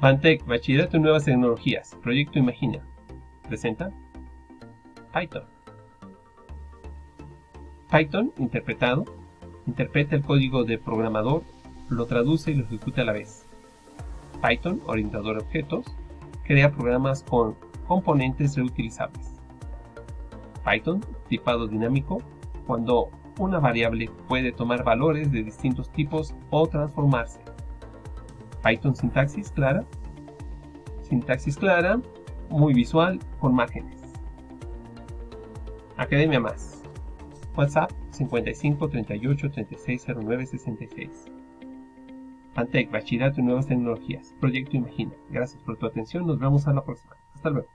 Bantec, Bachillerato en Nuevas Tecnologías, Proyecto Imagina. Presenta Python. Python, interpretado, interpreta el código del programador, lo traduce y lo ejecuta a la vez. Python, orientador a objetos, crea programas con componentes reutilizables. Python, tipado dinámico, cuando una variable puede tomar valores de distintos tipos o transformarse. Python sintaxis clara. Sintaxis clara, muy visual, con márgenes. Academia Más. WhatsApp 55 38 36 09 66. Pantec, Bachillerato en Nuevas Tecnologías. Proyecto Imagina. Gracias por tu atención. Nos vemos a la próxima. Hasta luego.